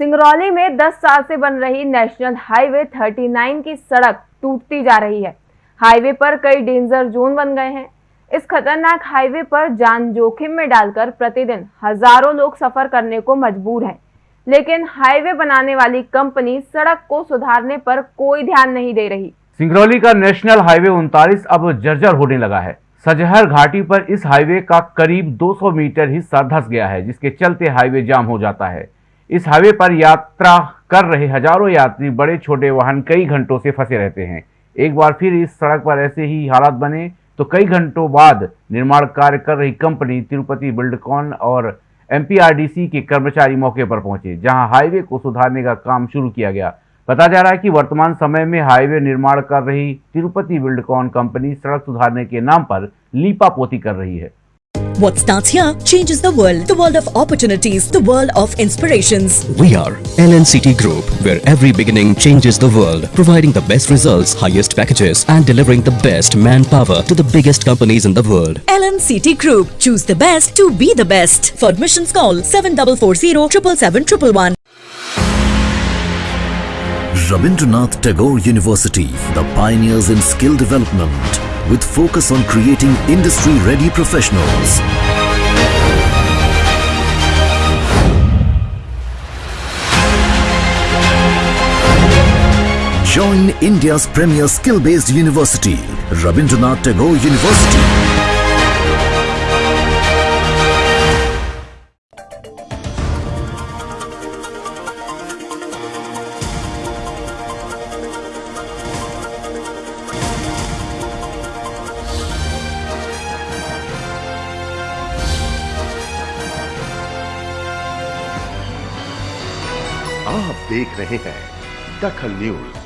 सिंगरौली में 10 साल से बन रही नेशनल हाईवे 39 की सड़क टूटती जा रही है। हाईवे पर कई डेंजर जोन बन गए हैं। इस खतरनाक हाईवे पर जान जोखिम में डालकर प्रतिदिन हज़ारों लोग सफ़र करने को मजबूर हैं। लेकिन हाईवे बनाने वाली कंपनी सड़क को सुधारने पर कोई ध्यान नहीं दे रही। सिंगरौली का नेशनल हाईवे उनतालीस अब जर्जर होने लगा है। सजहर घाटी पर इस हाईवे का करीब 200 मीटर हिस्सा धस गया है, जिसके चलते हाईवे जाम हो जाता है। इस हाईवे पर यात्रा कर रहे हज़ारों यात्री बड़े छोटे वाहन कई घंटों से फंसे रहते हैं। एक बार फिर इस सड़क पर ऐसे ही हालात बने तो कई घंटों बाद निर्माण कार्य कर रही कंपनी तिरुपति बिल्डकॉन और एमपीआरडीसी के कर्मचारी मौके पर पहुँचे, जहाँ हाईवे को सुधारने का काम शुरू किया गया। पता जा रहा है कि वर्तमान समय में हाईवे निर्माण कर रही तिरुपति बिल्डकॉन कंपनी सड़क सुधारने के नाम पर लीपा पोती कर रही है। What starts here changes the world. The world of opportunities, the world of inspirations. We are LNCT Group, where every beginning changes the world, providing the best results, highest packages, and delivering the best manpower to the biggest companies in the world. LNCT Group. Choose the best to be the best. For admissions, call 7440 777 Rabindranath Tagore University, the pioneers in skill development with focus on creating industry-ready professionals. Join India's premier skill-based university, Rabindranath Tagore University. आप देख रहे हैं दखल news.